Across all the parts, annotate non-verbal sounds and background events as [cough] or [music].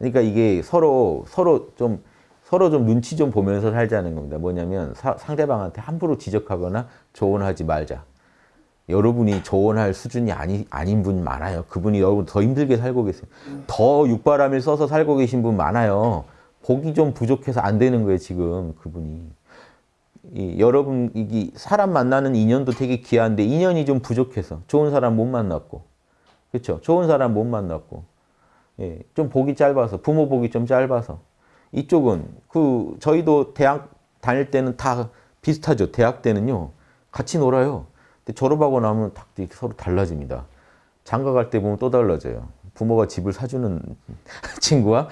그러니까 이게 서로 서로 좀 서로 좀 눈치 좀 보면서 살자는 겁니다. 뭐냐면 사- 상대방한테 함부로 지적하거나 조언하지 말자. 여러분이 조언할 수준이 아니, 아닌 분 많아요. 그분이 여러분 더 힘들게 살고 계세요. 더 육바람을 써서 살고 계신 분 많아요. 복이 좀 부족해서 안 되는 거예요, 지금 그분이. 이, 여러분, 이 사람 만나는 인연도 되게 귀한데 인연이 좀 부족해서 좋은 사람 못 만났고, 그렇죠? 좋은 사람 못 만났고, 예, 좀 복이 짧아서 부모 복이 좀 짧아서 이쪽은 그 저희도 대학 다닐 때는 다 비슷하죠. 대학 때는요 같이 놀아요. 근데 졸업하고 나면 딱 서로 달라집니다. 장가 갈 때 보면 또 달라져요. 부모가 집을 사주는 [laughs] 친구와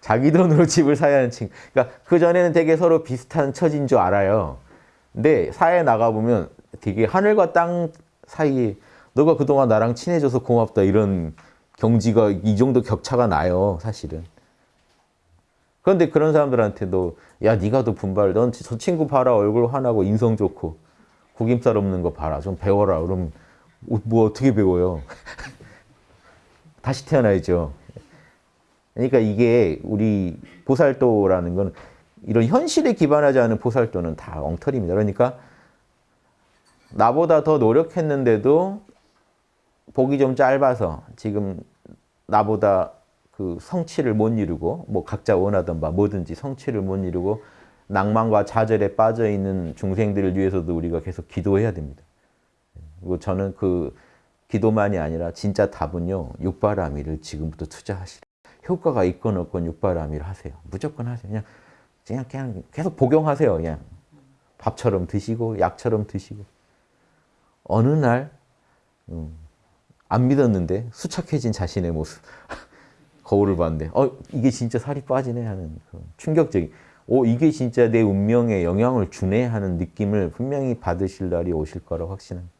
자기 돈으로 집을 사야 하는 친구. 그러니까 그 전에는 되게 서로 비슷한 처지인 줄 알아요. 근데 사회에 나가 보면 되게 하늘과 땅 사이에 너가 그동안 나랑 친해져서 고맙다 이런 경지가 이 정도 격차가 나요, 사실은. 그런데 그런 사람들한테도 야, 네가 더 분발. 넌 저 친구 봐라. 얼굴 환하고 인성 좋고 구김살 없는 거 봐라. 좀 배워라. 그럼 뭐 어떻게 배워요? [laughs] 다시 태어나야죠. 그러니까 이게 우리 보살도라는 건 이런 현실에 기반하지 않은 보살도는 다 엉터리입니다. 그러니까 나보다 더 노력했는데도 복이 좀 짧아서 지금 나보다 그 성취를 못 이루고 뭐 각자 원하던 바 뭐든지 성취를 못 이루고 낭만과 좌절에 빠져 있는 중생들을 위해서도 우리가 계속 기도해야 됩니다. 그리고 저는 그 기도만이 아니라 진짜 답은요 육바라밀을 지금부터 투자하시라. 효과가 있건 없건 육바라밀 하세요. 무조건 하세요. 그냥 그냥 그냥 계속 복용하세요. 그냥 밥처럼 드시고 약처럼 드시고 어느 날 음, 안 믿었는데 수척해진 자신의 모습 [laughs] 거울을 봤는데 어 이게 진짜 살이 빠지네 하는 그 충격적인 오 이게 진짜 내 운명에 영향을 주네 하는 느낌을 분명히 받으실 날이 오실 거라 확신합니다.